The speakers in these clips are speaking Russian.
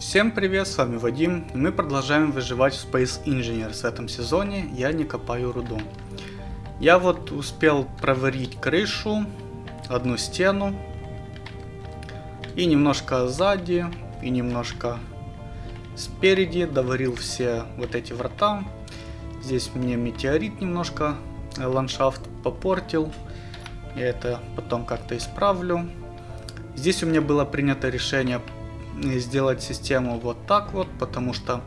Всем привет, с вами Вадим, мы продолжаем выживать в Space Engineers в этом сезоне, я не копаю руду. Я вот успел проварить крышу, одну стену, и немножко сзади, и немножко спереди, доварил все вот эти врата. Здесь мне метеорит немножко ландшафт попортил, я это потом как-то исправлю. Здесь у меня было принято решение сделать систему вот так вот, потому что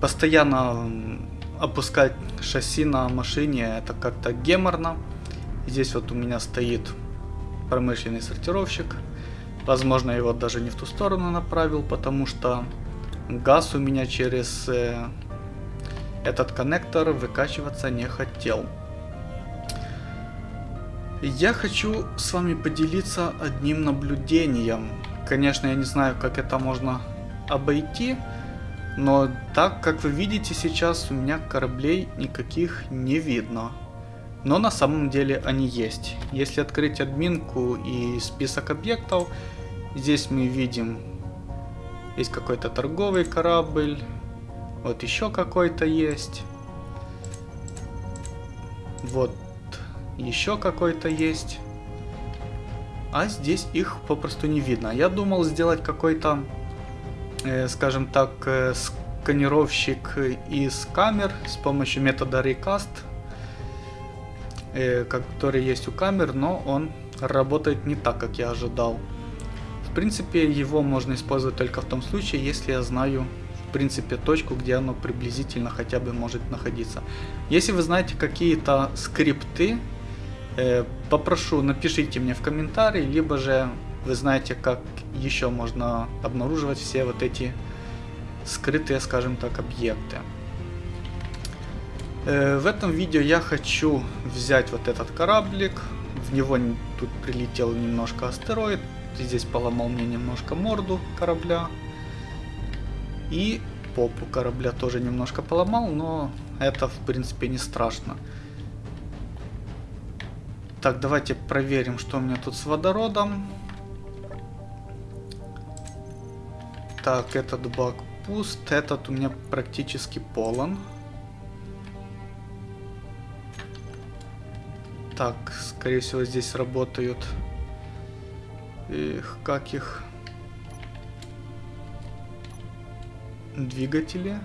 постоянно опускать шасси на машине это как-то геморно. Здесь вот у меня стоит промышленный сортировщик. Возможно, его даже не в ту сторону направил, потому что газ у меня через э, этот коннектор выкачиваться не хотел. Я хочу с вами поделиться одним наблюдением. Конечно, я не знаю, как это можно обойти, но так, как вы видите сейчас, у меня кораблей никаких не видно. Но на самом деле они есть. Если открыть админку и список объектов, здесь мы видим, есть какой-то торговый корабль, вот еще какой-то есть. Вот еще какой-то есть. А здесь их попросту не видно. Я думал сделать какой-то, э, скажем так, э, сканировщик из камер с помощью метода Recast, э, который есть у камер, но он работает не так, как я ожидал. В принципе, его можно использовать только в том случае, если я знаю в принципе точку, где оно приблизительно хотя бы может находиться. Если вы знаете какие-то скрипты, попрошу, напишите мне в комментарии, либо же вы знаете, как еще можно обнаруживать все вот эти скрытые, скажем так, объекты. Э, в этом видео я хочу взять вот этот кораблик. В него тут прилетел немножко астероид. Здесь поломал мне немножко морду корабля. И попу корабля тоже немножко поломал, но это в принципе не страшно. Так, давайте проверим, что у меня тут с водородом. Так, этот бак пуст, этот у меня практически полон. Так, скорее всего здесь работают... Эх, как их... Двигатели.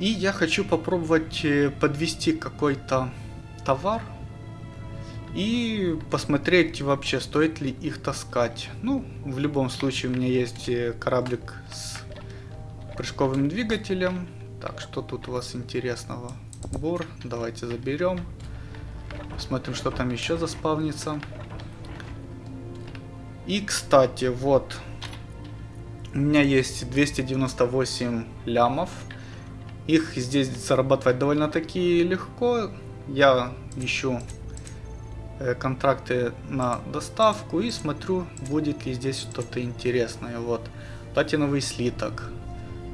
И я хочу попробовать э, подвести какой-то товар и посмотреть вообще стоит ли их таскать. Ну, в любом случае у меня есть э, кораблик с прыжковым двигателем. Так, что тут у вас интересного? Бур, давайте заберем. Посмотрим, что там еще заспавнится. И, кстати, вот, у меня есть 298 лямов. Их здесь зарабатывать довольно-таки легко. Я ищу э, контракты на доставку и смотрю, будет ли здесь что-то интересное. Вот, платиновый слиток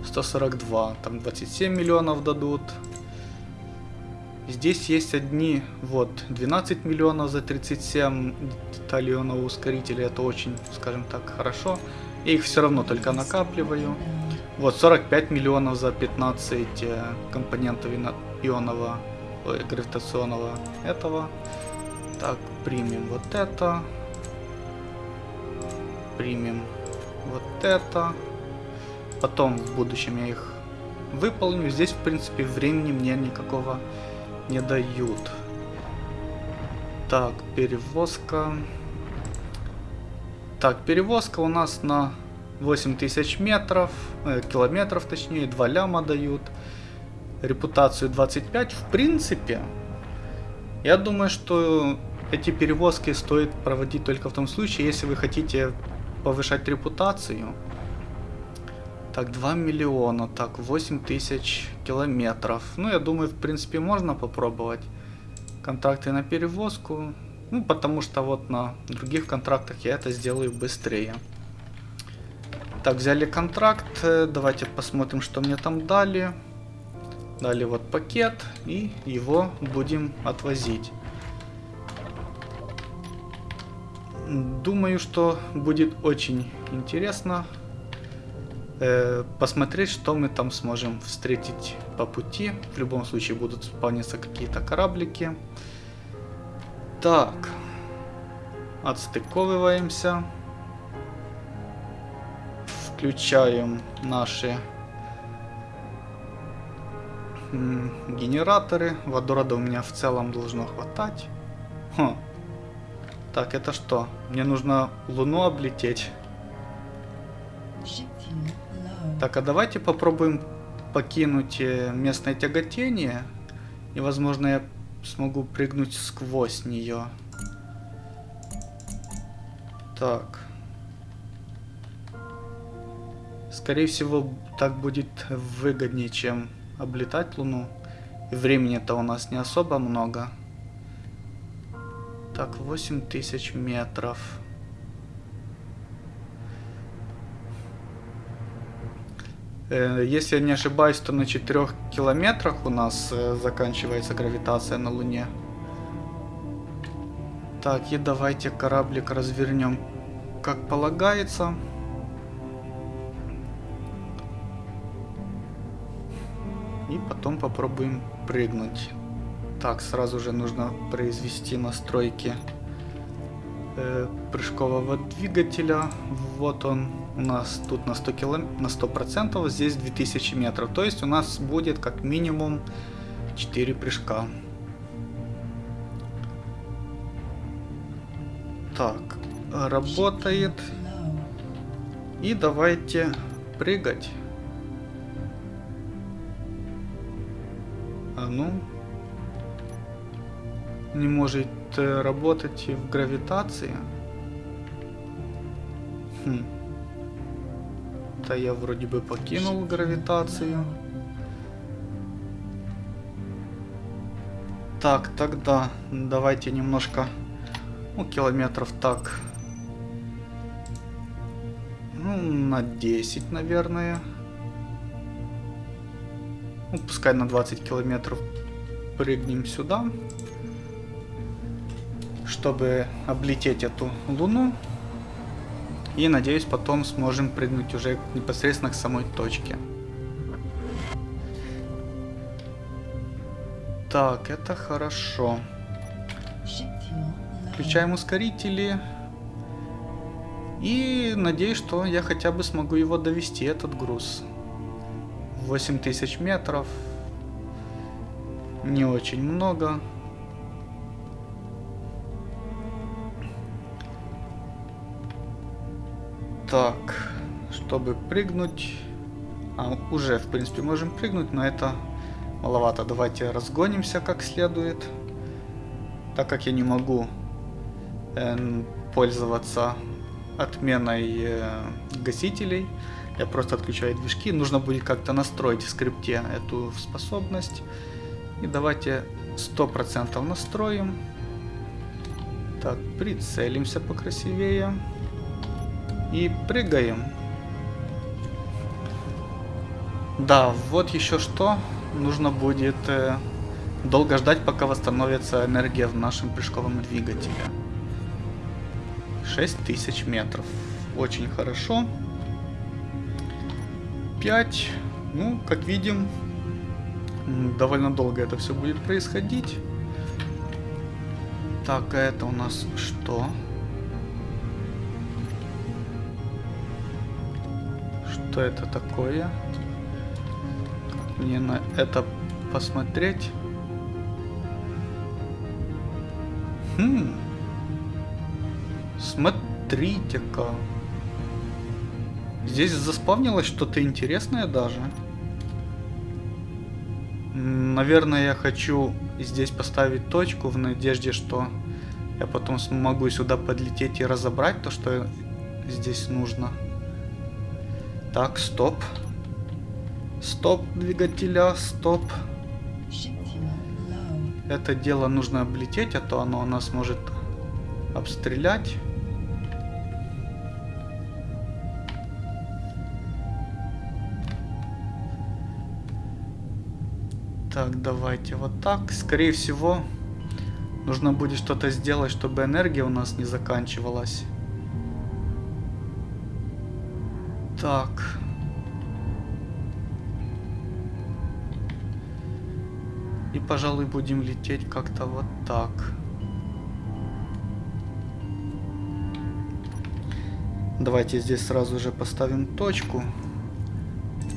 142, там 27 миллионов дадут. Здесь есть одни, вот, 12 миллионов за 37 деталионов ускорителей, это очень, скажем так, хорошо. Я их все равно только накапливаю. Вот 45 миллионов за 15 э, компонентов ионного, ой, гравитационного этого. Так, примем вот это. Примем вот это. Потом в будущем я их выполню. Здесь, в принципе, времени мне никакого не дают. Так, перевозка. Так, перевозка у нас на 8000 метров, э, километров точнее, 2 ляма дают. Репутацию 25. В принципе, я думаю, что эти перевозки стоит проводить только в том случае, если вы хотите повышать репутацию. Так, 2 миллиона, так, 8 тысяч километров. Ну, я думаю, в принципе, можно попробовать контракты на перевозку. Ну, потому что вот на других контрактах я это сделаю быстрее. Так, взяли контракт. Э, давайте посмотрим, что мне там дали. Дали вот пакет. И его будем отвозить. Думаю, что будет очень интересно э, посмотреть, что мы там сможем встретить по пути. В любом случае будут спавниться какие-то кораблики. Так. Отстыковываемся. Включаем наши генераторы. Водорода у меня в целом должно хватать. Хм. Так, это что? Мне нужно Луну облететь. Так, а давайте попробуем покинуть э, местное тяготение. И, возможно, я смогу прыгнуть сквозь нее. Так. Скорее всего, так будет выгоднее, чем облетать Луну. Времени-то у нас не особо много. Так, 8000 метров. Э, если я не ошибаюсь, то на 4 километрах у нас э, заканчивается гравитация на Луне. Так, и давайте кораблик развернем как полагается. И потом попробуем прыгнуть. Так, сразу же нужно произвести настройки э, прыжкового двигателя. Вот он у нас тут на 100 килом... на 100%, здесь 2000 метров. То есть у нас будет как минимум 4 прыжка. Так, работает. И давайте прыгать. А ну, не может э, работать в гравитации. Хм. Да я вроде бы покинул гравитацию. Так, тогда давайте немножко, ну, километров так, ну, на 10, наверное. Ну, пускай на 20 километров прыгнем сюда чтобы облететь эту луну. И надеюсь, потом сможем прыгнуть уже непосредственно к самой точке. Так, это хорошо. Включаем ускорители. И надеюсь, что я хотя бы смогу его довести, этот груз. 8000 метров. Не очень много. Так, чтобы прыгнуть... А, уже, в принципе, можем прыгнуть, но это маловато. Давайте разгонимся как следует. Так как я не могу э, пользоваться отменой э, гасителей, я просто отключаю движки. Нужно будет как-то настроить в скрипте эту способность. И давайте 100% настроим. Так, прицелимся покрасивее. И прыгаем. Да, вот еще что. Нужно будет э, долго ждать, пока восстановится энергия в нашем прыжковом двигателе. 6000 метров. Очень хорошо. 5. Ну, как видим, довольно долго это все будет происходить. Так, а это у нас что? Что? это такое. Мне на это посмотреть. Хм. Смотрите-ка. Здесь заспавнилось что-то интересное даже. Наверное, я хочу здесь поставить точку в надежде, что я потом смогу сюда подлететь и разобрать то, что здесь нужно. Так, стоп. Стоп двигателя, стоп. Это дело нужно облететь, а то оно нас может обстрелять. Так, давайте вот так. Скорее всего, Нужно будет что-то сделать, чтобы энергия у нас не заканчивалась. Так. И, пожалуй, будем лететь как-то вот так. Давайте здесь сразу же поставим точку.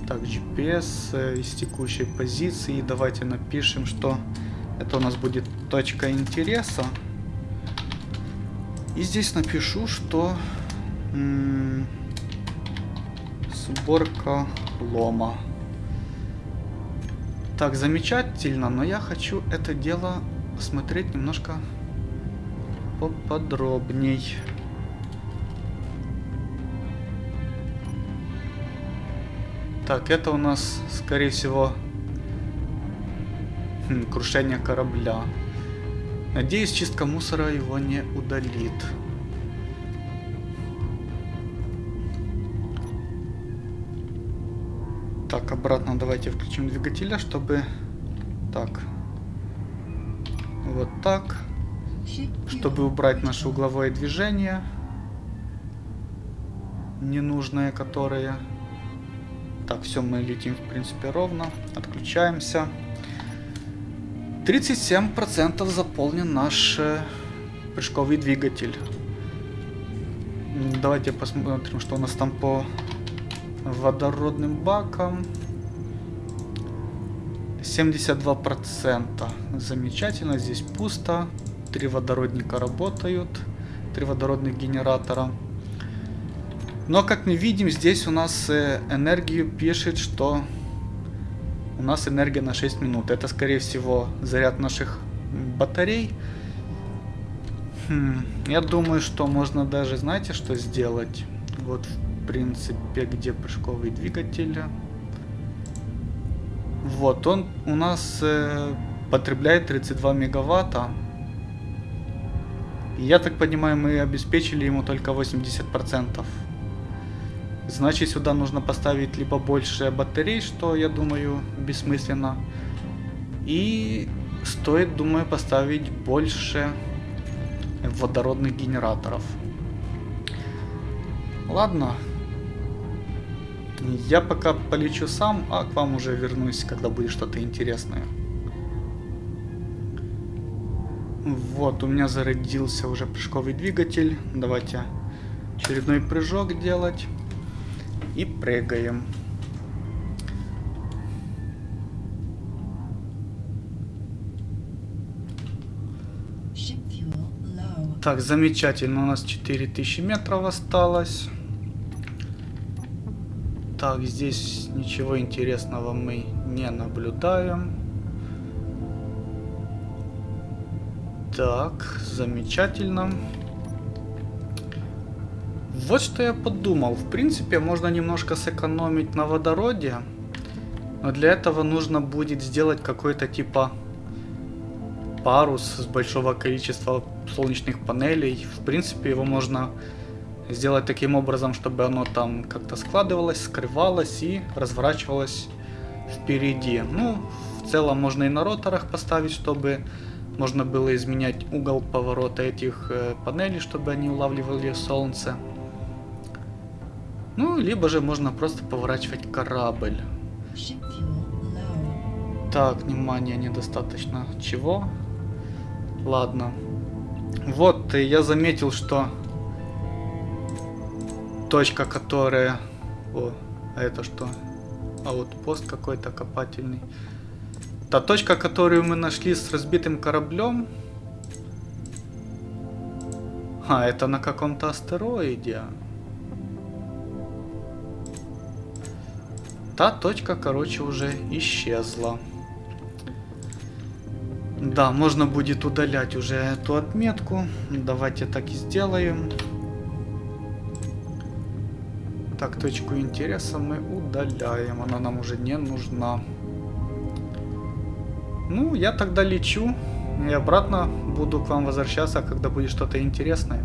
Так, GPS э, из текущей позиции. Давайте напишем, что это у нас будет точка интереса. И здесь напишу, что сборка лома. Так, замечательно, но я хочу это дело посмотреть немножко поподробней. Так, это у нас, скорее всего, хм, крушение корабля. Надеюсь, чистка мусора его не удалит. Так, обратно давайте включим двигателя, чтобы... Так. Вот так. Чтобы убрать наше угловое движение. Ненужное, которое... Так, все, мы летим, в принципе, ровно. Отключаемся. 37% заполнен наш э, прыжковый двигатель. Давайте посмотрим, что у нас там по водородным баком. 72%. Замечательно, здесь пусто. Три водородника работают. Три водородных генератора. Но, как мы видим, здесь у нас э, энергию пишет, что у нас энергия на 6 минут. Это, скорее всего, заряд наших батарей. Хм, я думаю, что можно даже, знаете, что сделать? Вот, принципе, где прыжковый двигатель. Вот, он у нас э, потребляет 32 мегаватта. я так понимаю, мы обеспечили ему только 80%. Значит, сюда нужно поставить либо больше батарей, что, я думаю, бессмысленно. И стоит, думаю, поставить больше водородных генераторов. Ладно, я пока полечу сам, а к вам уже вернусь, когда будет что-то интересное. Вот, у меня зародился уже прыжковый двигатель. Давайте очередной прыжок делать. И прыгаем. Так, замечательно. У нас 4000 метров осталось. Так, здесь ничего интересного мы не наблюдаем. Так, замечательно. Вот что я подумал. В принципе, можно немножко сэкономить на водороде. Но для этого нужно будет сделать какой-то типа парус с большого количества солнечных панелей. В принципе, его можно сделать таким образом, чтобы оно там как-то складывалось, скрывалось и разворачивалось впереди. Ну, в целом можно и на роторах поставить, чтобы можно было изменять угол поворота этих э, панелей, чтобы они улавливали солнце. Ну, либо же можно просто поворачивать корабль. Так, внимание, недостаточно. Чего? Ладно. Вот, я заметил, что точка, которая... О, а это что? А вот пост какой-то копательный. Та точка, которую мы нашли с разбитым кораблем. А, это на каком-то астероиде. Та точка, короче, уже исчезла. Да, можно будет удалять уже эту отметку. Давайте так и сделаем. Так, точку интереса мы удаляем. Она нам уже не нужна. Ну, я тогда лечу. И обратно буду к вам возвращаться, когда будет что-то интересное.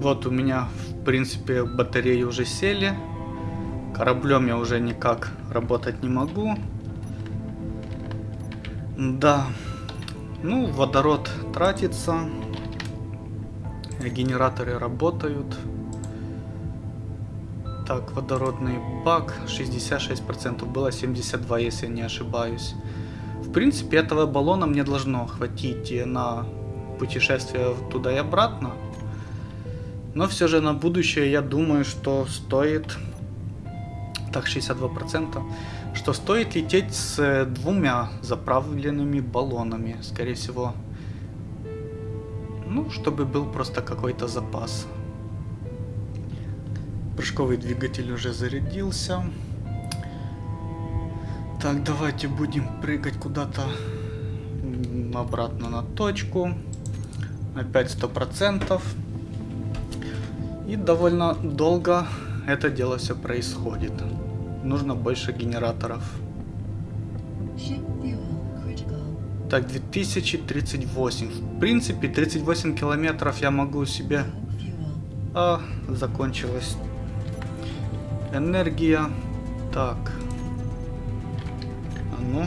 Вот у меня, в принципе, батареи уже сели. Кораблем я уже никак работать не могу. Да. Ну, водород тратится. Генераторы работают. Так, водородный бак 66%, было 72, если не ошибаюсь. В принципе, этого баллона мне должно хватить на путешествие туда и обратно. Но все же на будущее я думаю, что стоит... Так, 62%. Что стоит лететь с двумя заправленными баллонами. Скорее всего. Ну, чтобы был просто какой-то запас. Прыжковый двигатель уже зарядился. Так, давайте будем прыгать куда-то обратно на точку. Опять сто процентов. И довольно долго это дело все происходит. Нужно больше генераторов. Так, 2038. В принципе, 38 километров я могу себе... А, закончилась энергия. Так. А ну.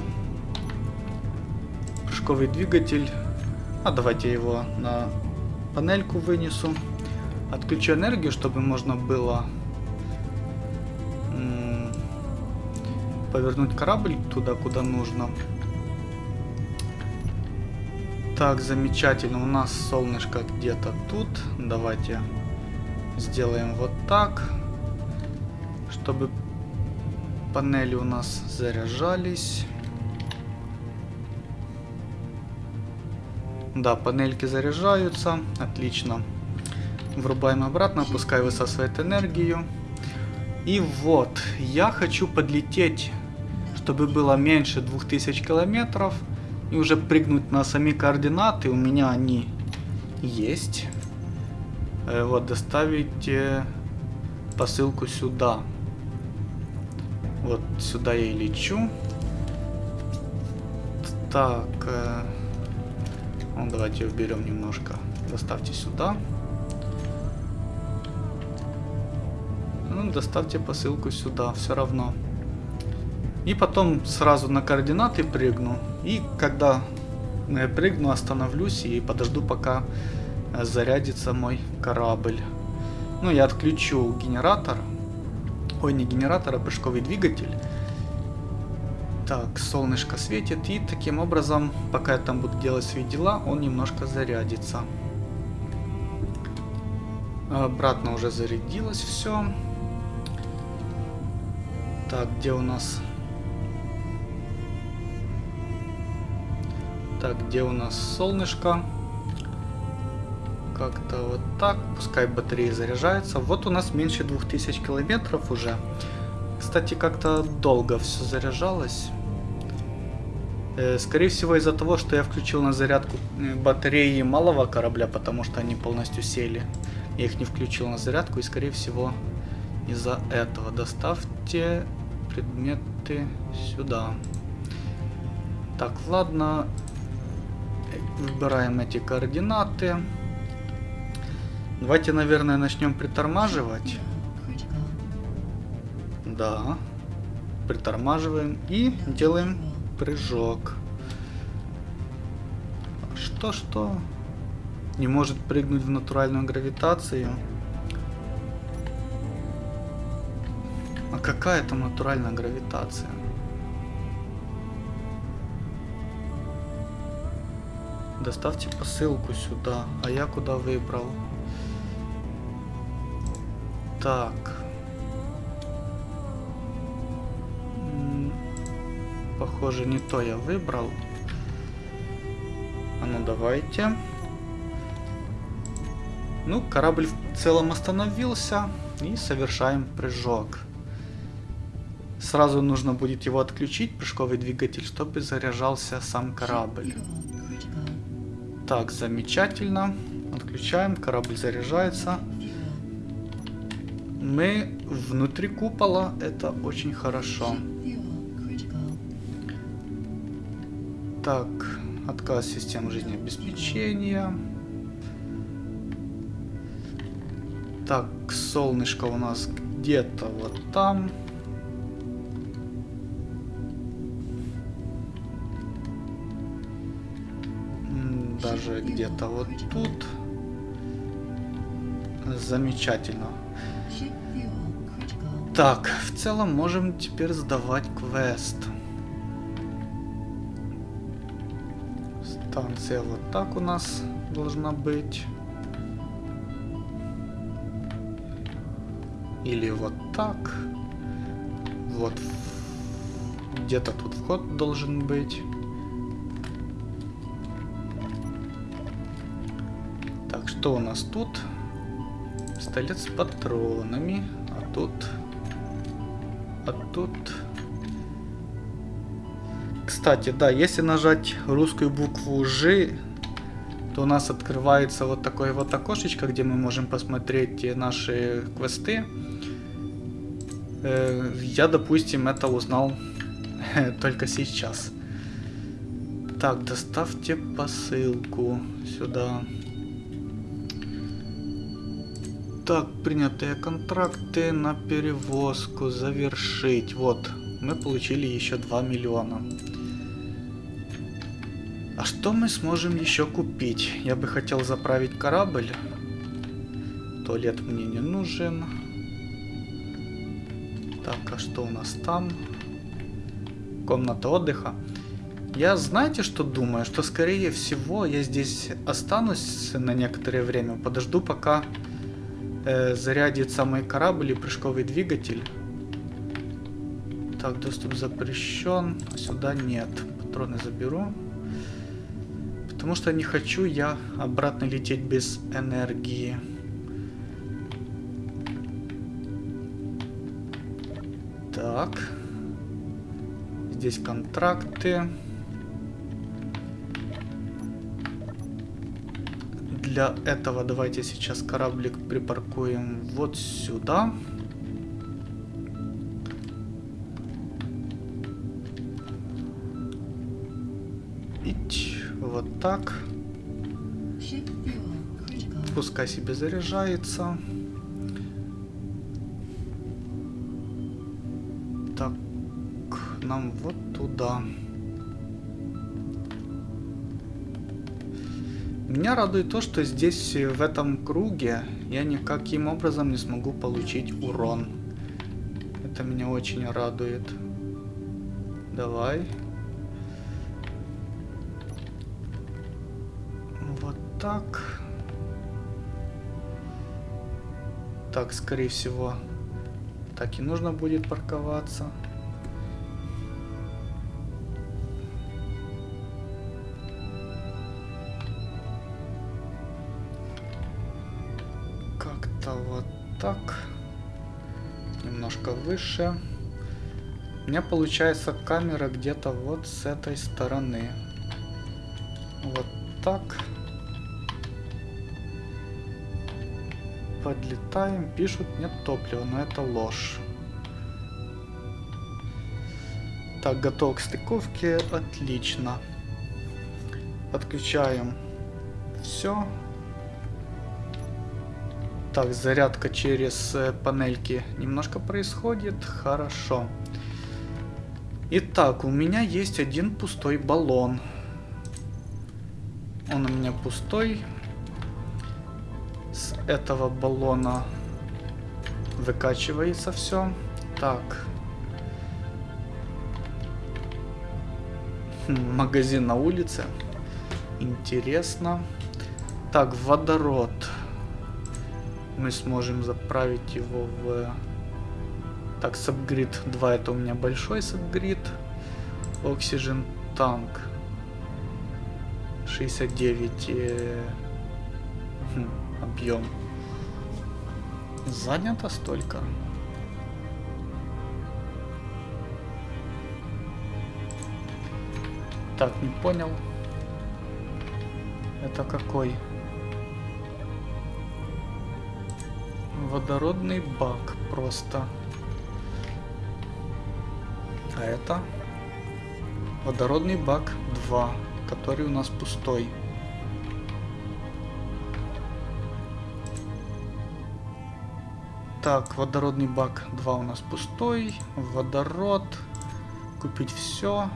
Прыжковый двигатель. А давайте его на панельку вынесу. Отключу энергию, чтобы можно было повернуть корабль туда, куда нужно. Так, замечательно. У нас солнышко где-то тут. Давайте сделаем вот так чтобы панели у нас заряжались. Да, панельки заряжаются. Отлично. Врубаем обратно, пускай высасывает энергию. И вот, я хочу подлететь, чтобы было меньше 2000 километров. И уже прыгнуть на сами координаты. У меня они есть. Э, вот, доставить посылку сюда. Вот сюда я и лечу. Так. Э, ну, давайте уберем немножко. Доставьте сюда. Ну, доставьте посылку сюда, все равно. И потом сразу на координаты прыгну. И когда я прыгну, остановлюсь и подожду, пока э, зарядится мой корабль. Ну, я отключу генератор. Ой, не генератор, а прыжковый двигатель. Так, солнышко светит, и таким образом, пока я там буду делать свои дела, он немножко зарядится. Обратно уже зарядилось все. Так, где у нас... Так, где у нас солнышко? Как-то вот так. Пускай батареи заряжаются. Вот у нас меньше 2000 километров уже. Кстати, как-то долго все заряжалось. Э, скорее всего из-за того, что я включил на зарядку э, батареи малого корабля, потому что они полностью сели. Я их не включил на зарядку и скорее всего из-за этого. Доставьте предметы сюда. Так, ладно. Выбираем эти координаты. Давайте, наверное, начнем притормаживать. Да. Притормаживаем и делаем прыжок. Что-что? Не может прыгнуть в натуральную гравитацию? А какая там натуральная гравитация? Доставьте посылку сюда. А я куда выбрал? Так. Похоже, не то я выбрал. А ну давайте. Ну, корабль в целом остановился. И совершаем прыжок. Сразу нужно будет его отключить, прыжковый двигатель, чтобы заряжался сам корабль. Так, замечательно. Отключаем, корабль заряжается. Мы внутри купола, это очень хорошо. Так, отказ систем жизнеобеспечения. Так, солнышко у нас где-то вот там. Уже где-то вот тут. Замечательно. Так, в целом можем теперь сдавать квест. Станция вот так у нас должна быть. Или вот так. Вот. Где-то тут вход должен быть. Что у нас тут? Пистолет с патронами. А тут... А тут... Кстати, да, если нажать русскую букву Ж, то у нас открывается вот такое вот окошечко, где мы можем посмотреть наши квесты. Э, я, допустим, это узнал только сейчас. Так, доставьте посылку сюда. Так, принятые контракты на перевозку завершить. Вот, мы получили еще 2 миллиона. А что мы сможем еще купить? Я бы хотел заправить корабль. Туалет мне не нужен. Так, а что у нас там? Комната отдыха. Я знаете, что думаю? Что скорее всего я здесь останусь на некоторое время. Подожду, пока э, зарядится мой корабль и прыжковый двигатель. Так, доступ запрещен. А сюда нет. Патроны заберу. Потому что не хочу я обратно лететь без энергии. Так. Здесь контракты. Для этого давайте сейчас кораблик припаркуем вот сюда. Ить вот так. Пускай себе заряжается. Меня радует то, что здесь, в этом круге, я никаким образом не смогу получить урон. Это меня очень радует. Давай. Вот так. Так, скорее всего, так и нужно будет парковаться. Так. Немножко выше. У меня получается камера где-то вот с этой стороны. Вот так. Подлетаем, пишут нет топлива, но это ложь. Так, готов к стыковке, отлично. Подключаем все. Так, зарядка через э, панельки немножко происходит. Хорошо. Итак, у меня есть один пустой баллон. Он у меня пустой. С этого баллона выкачивается все. Так. Хм, магазин на улице. Интересно. Так, водород мы сможем заправить его в... Так, сабгрид 2 это у меня большой сабгрид. Oxygen танк 69 э, хм, объем. Занято столько. Так, не понял. Это какой? Водородный бак просто. А это водородный бак 2, который у нас пустой. Так, водородный бак 2 у нас пустой. Водород. Купить все.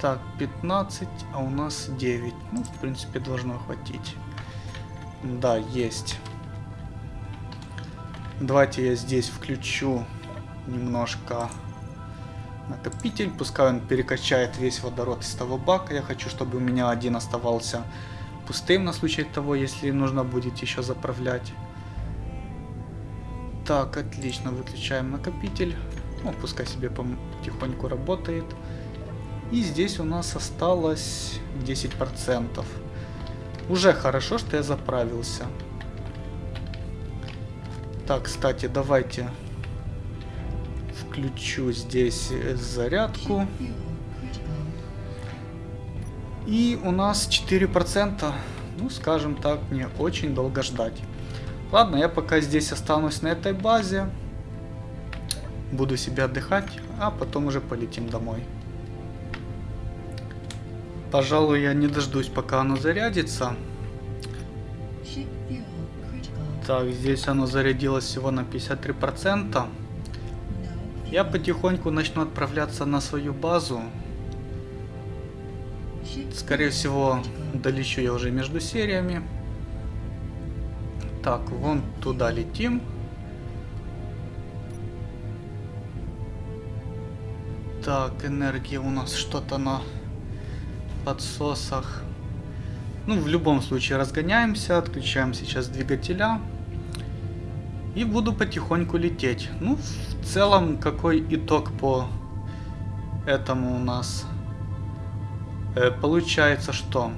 Так, 15, а у нас 9. Ну, в принципе, должно хватить. Да, есть. Давайте я здесь включу немножко накопитель. Пускай он перекачает весь водород из того бака. Я хочу, чтобы у меня один оставался пустым на случай того, если нужно будет еще заправлять. Так, отлично, выключаем накопитель. Ну, пускай себе потихоньку работает. И здесь у нас осталось 10%. Уже хорошо, что я заправился. Так, кстати, давайте включу здесь зарядку. И у нас 4%. Ну, скажем так, не очень долго ждать. Ладно, я пока здесь останусь на этой базе. Буду себе отдыхать, а потом уже полетим домой. Пожалуй, я не дождусь, пока оно зарядится. Так, здесь оно зарядилось всего на 53%. Я потихоньку начну отправляться на свою базу. Скорее всего, долечу я уже между сериями. Так, вон туда летим. Так, энергия у нас что-то на подсосах. Ну, в любом случае разгоняемся, отключаем сейчас двигателя. И буду потихоньку лететь. Ну, в целом, какой итог по этому у нас? Э, получается, что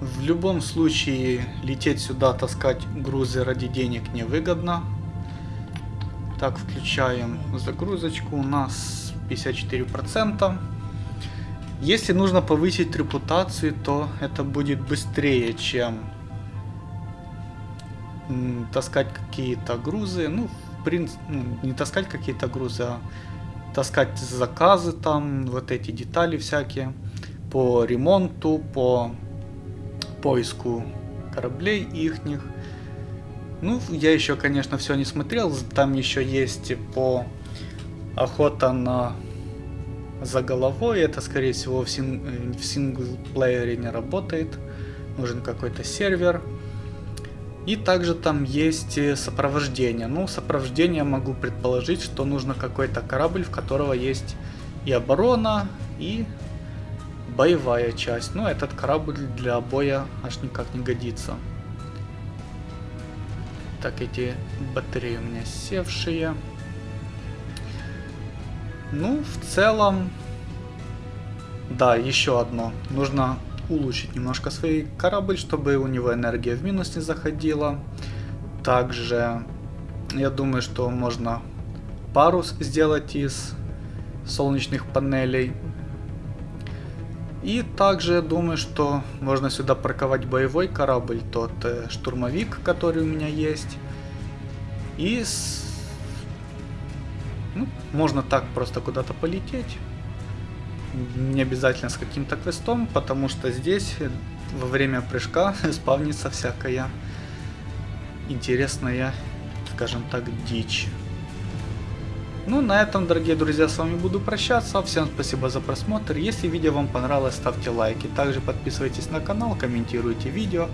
в любом случае лететь сюда, таскать грузы ради денег невыгодно. Так, включаем загрузочку. У нас 54%. Если нужно повысить репутацию, то это будет быстрее, чем таскать какие-то грузы. Ну, в принципе, ну, не таскать какие-то грузы, а таскать заказы там, вот эти детали всякие по ремонту, по поиску кораблей ихних. Ну, я еще, конечно, все не смотрел. Там еще есть по охота на за головой. Это, скорее всего, в, син в синглплеере не работает. Нужен какой-то сервер. И также там есть сопровождение. Ну, сопровождение могу предположить, что нужно какой-то корабль, в которого есть и оборона, и боевая часть. Но этот корабль для боя аж никак не годится. Так, эти батареи у меня севшие. Ну, в целом... Да, еще одно. Нужно улучшить немножко свой корабль, чтобы у него энергия в минус не заходила. Также, я думаю, что можно парус сделать из солнечных панелей. И также я думаю, что можно сюда парковать боевой корабль, тот э, штурмовик, который у меня есть. И с ну, можно так просто куда-то полететь. Не обязательно с каким-то квестом, потому что здесь во время прыжка спавнится всякая интересная, скажем так, дичь. Ну, на этом, дорогие друзья, с вами буду прощаться. Всем спасибо за просмотр. Если видео вам понравилось, ставьте лайки. Также подписывайтесь на канал, комментируйте видео.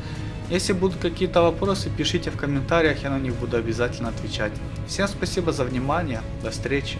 Если будут какие-то вопросы, пишите в комментариях, я на них буду обязательно отвечать. Всем спасибо за внимание, до встречи.